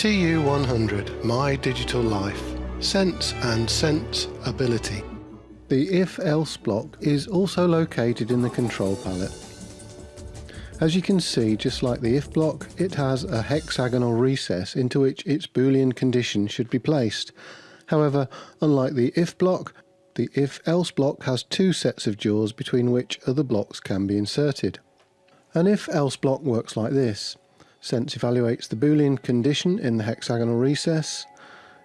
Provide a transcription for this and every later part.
TU100 My Digital Life Sense and Sense Ability. The if-else block is also located in the control palette. As you can see, just like the if block, it has a hexagonal recess into which its boolean condition should be placed. However, unlike the if block, the if-else block has two sets of jaws between which other blocks can be inserted. An if-else block works like this. Sense evaluates the boolean condition in the hexagonal recess.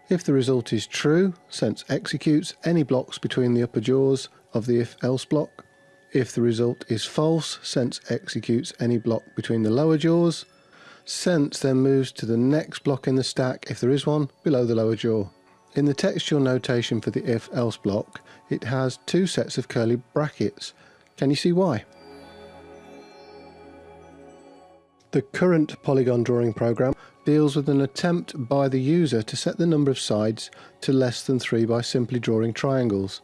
If the result is true, Sense executes any blocks between the upper jaws of the if-else block. If the result is false, Sense executes any block between the lower jaws. Sense then moves to the next block in the stack, if there is one, below the lower jaw. In the textual notation for the if-else block, it has two sets of curly brackets. Can you see why? The current polygon drawing program deals with an attempt by the user to set the number of sides to less than 3 by simply drawing triangles.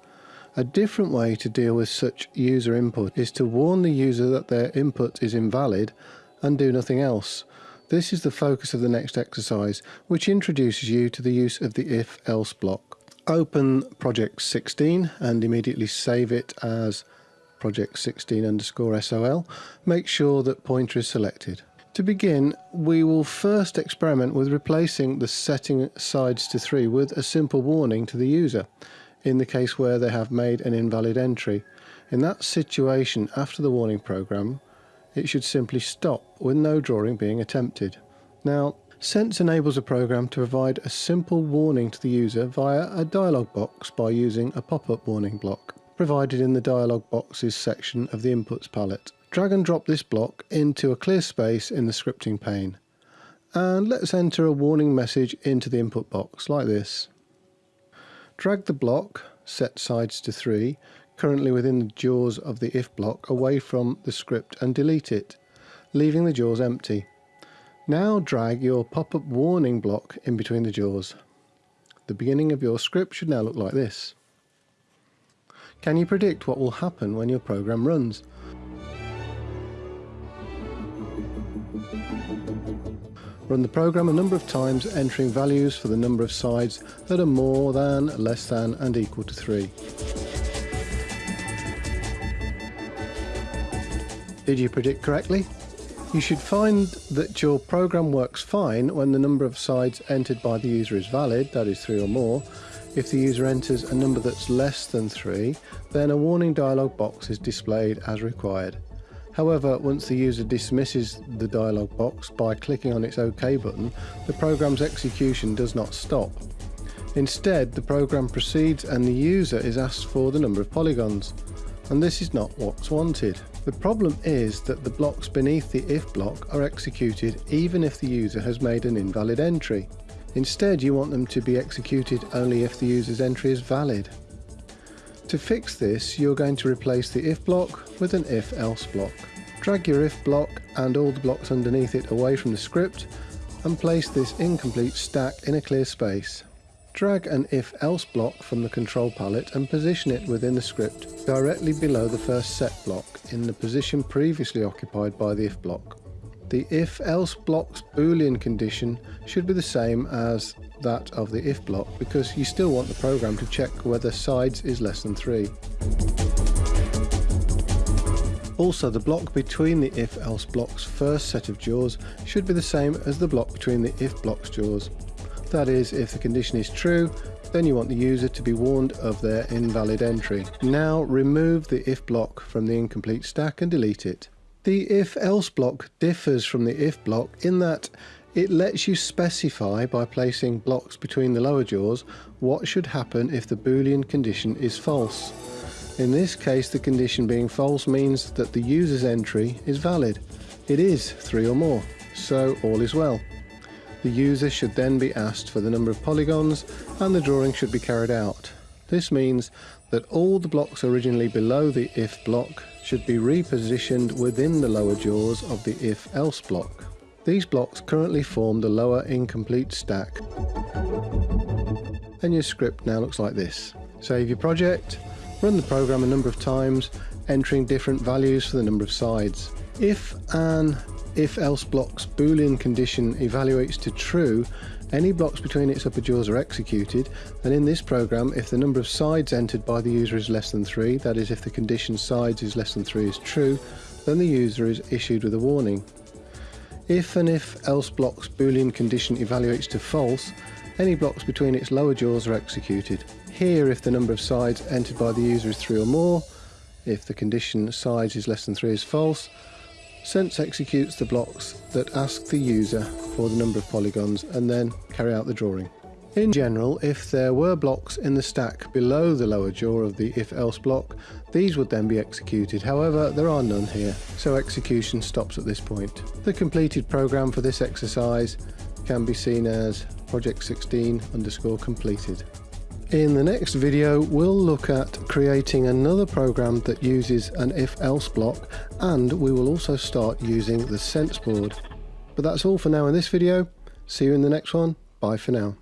A different way to deal with such user input is to warn the user that their input is invalid and do nothing else. This is the focus of the next exercise, which introduces you to the use of the if-else block. Open project 16 and immediately save it as project 16 underscore SOL. Make sure that pointer is selected. To begin, we will first experiment with replacing the setting sides to 3 with a simple warning to the user, in the case where they have made an invalid entry. In that situation, after the warning program, it should simply stop with no drawing being attempted. Now, Sense enables a program to provide a simple warning to the user via a dialog box by using a pop-up warning block, provided in the dialog boxes section of the inputs palette. Drag and drop this block into a clear space in the scripting pane. And let's enter a warning message into the input box like this. Drag the block, set sides to 3, currently within the jaws of the if block away from the script and delete it, leaving the jaws empty. Now drag your pop-up warning block in between the jaws. The beginning of your script should now look like this. Can you predict what will happen when your program runs? Run the program a number of times entering values for the number of sides that are more than, less than and equal to 3. Did you predict correctly? You should find that your program works fine when the number of sides entered by the user is valid, that is 3 or more. If the user enters a number that's less than 3, then a warning dialog box is displayed as required. However, once the user dismisses the dialog box by clicking on its OK button, the program's execution does not stop. Instead, the program proceeds and the user is asked for the number of polygons. And this is not what's wanted. The problem is that the blocks beneath the if block are executed even if the user has made an invalid entry. Instead, you want them to be executed only if the user's entry is valid. To fix this, you're going to replace the if block with an if-else block. Drag your if block and all the blocks underneath it away from the script and place this incomplete stack in a clear space. Drag an if-else block from the control palette and position it within the script directly below the first set block in the position previously occupied by the if block. The if-else block's boolean condition should be the same as that of the if block because you still want the program to check whether sides is less than 3. Also the block between the if-else block's first set of jaws should be the same as the block between the if block's jaws. That is, if the condition is true, then you want the user to be warned of their invalid entry. Now remove the if block from the incomplete stack and delete it. The if-else block differs from the if block in that it lets you specify by placing blocks between the lower jaws what should happen if the boolean condition is false. In this case the condition being false means that the user's entry is valid. It is three or more, so all is well. The user should then be asked for the number of polygons and the drawing should be carried out. This means that all the blocks originally below the if block should be repositioned within the lower jaws of the if-else block. These blocks currently form the lower incomplete stack. And your script now looks like this. Save your project, run the program a number of times, entering different values for the number of sides. If an if else block's boolean condition evaluates to true, any blocks between its upper jaws are executed, and in this program, if the number of sides entered by the user is less than 3, that is if the condition sides is less than 3 is true, then the user is issued with a warning. If and if else block's boolean condition evaluates to false, any blocks between its lower jaws are executed. Here if the number of sides entered by the user is 3 or more, if the condition sides is less than 3 is false, Sense executes the blocks that ask the user for the number of polygons and then carry out the drawing. In general, if there were blocks in the stack below the lower jaw of the if-else block, these would then be executed. However, there are none here, so execution stops at this point. The completed program for this exercise can be seen as project 16 underscore completed. In the next video, we'll look at creating another program that uses an if-else block, and we will also start using the sense board. But that's all for now in this video. See you in the next one. Bye for now.